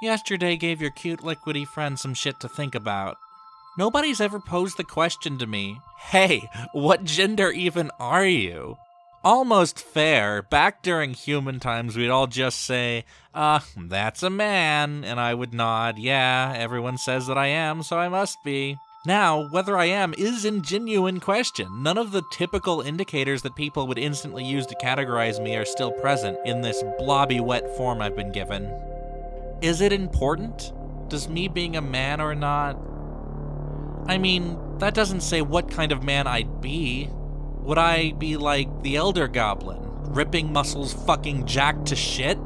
Yesterday gave your cute liquidy friend some shit to think about. Nobody's ever posed the question to me, hey, what gender even are you? Almost fair, back during human times, we'd all just say, uh, that's a man, and I would nod, yeah, everyone says that I am, so I must be. Now, whether I am is in genuine question. None of the typical indicators that people would instantly use to categorize me are still present in this blobby wet form I've been given. Is it important? Does me being a man or not? I mean, that doesn't say what kind of man I'd be. Would I be like the Elder Goblin, ripping muscles fucking jacked to shit?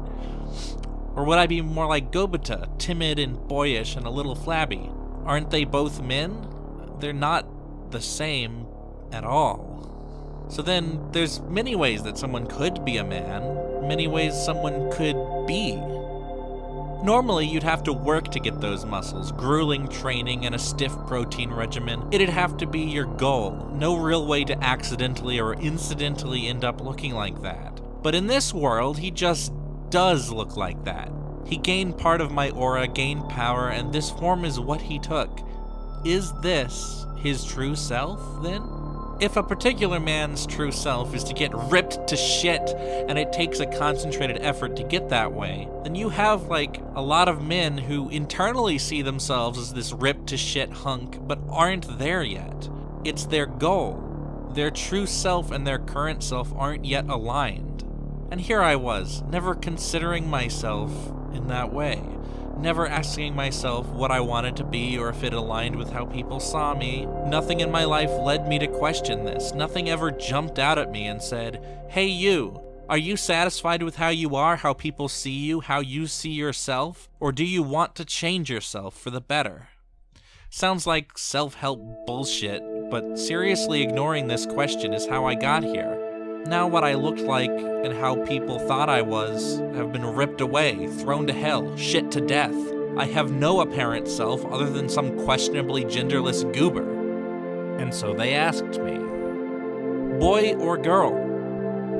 Or would I be more like Gobita, timid and boyish and a little flabby? Aren't they both men? They're not the same at all. So then, there's many ways that someone could be a man, many ways someone could be. Normally, you'd have to work to get those muscles, grueling training and a stiff protein regimen. It'd have to be your goal. No real way to accidentally or incidentally end up looking like that. But in this world, he just does look like that. He gained part of my aura, gained power, and this form is what he took. Is this his true self, then? If a particular man's true self is to get ripped to shit, and it takes a concentrated effort to get that way, then you have, like, a lot of men who internally see themselves as this ripped to shit hunk, but aren't there yet. It's their goal. Their true self and their current self aren't yet aligned. And here I was, never considering myself in that way never asking myself what I wanted to be or if it aligned with how people saw me. Nothing in my life led me to question this. Nothing ever jumped out at me and said, Hey, you, are you satisfied with how you are, how people see you, how you see yourself? Or do you want to change yourself for the better? Sounds like self help bullshit, but seriously ignoring this question is how I got here. Now, what I looked like and how people thought I was have been ripped away, thrown to hell, shit to death. I have no apparent self other than some questionably genderless goober. And so they asked me Boy or girl?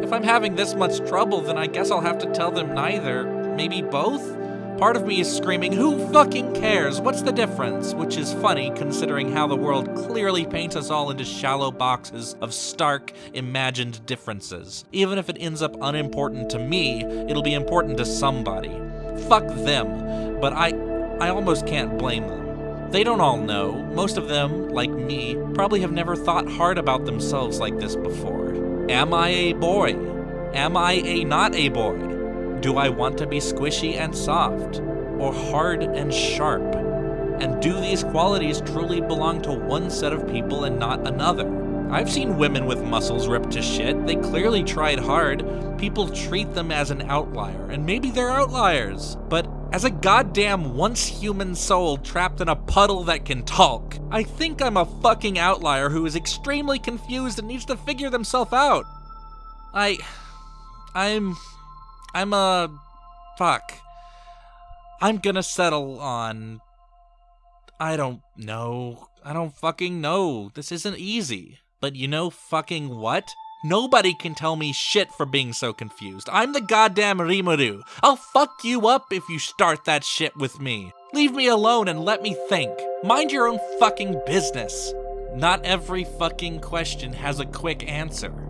If I'm having this much trouble, then I guess I'll have to tell them neither. Maybe both? Part of me is screaming, Who fucking cares? What's the difference? Which is funny considering how the world clearly paints us all into shallow boxes of stark, imagined differences. Even if it ends up unimportant to me, it'll be important to somebody. Fuck them. But I. I almost can't blame them. They don't all know. Most of them, like me, probably have never thought hard about themselves like this before. Am I a boy? Am I a not a boy? Do I want to be squishy and soft, or hard and sharp? And do these qualities truly belong to one set of people and not another? I've seen women with muscles ripped to shit. They clearly tried hard. People treat them as an outlier, and maybe they're outliers. But as a goddamn once human soul trapped in a puddle that can talk, I think I'm a fucking outlier who is extremely confused and needs to figure themselves out. I. I'm. I'm a. Fuck. I'm gonna settle on. I don't know. I don't fucking know. This isn't easy. But you know fucking what? Nobody can tell me shit for being so confused. I'm the goddamn Rimuru. I'll fuck you up if you start that shit with me. Leave me alone and let me think. Mind your own fucking business. Not every fucking question has a quick answer.